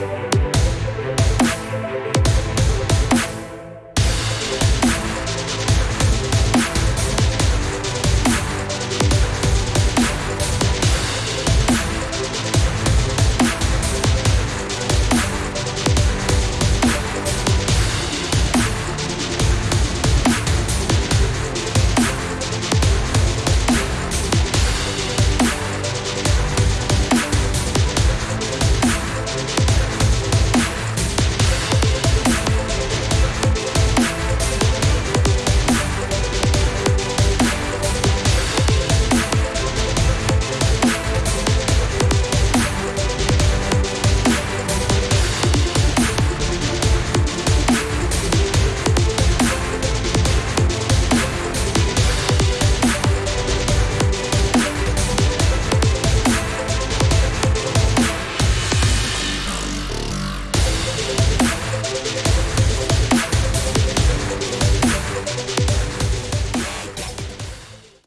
Bye.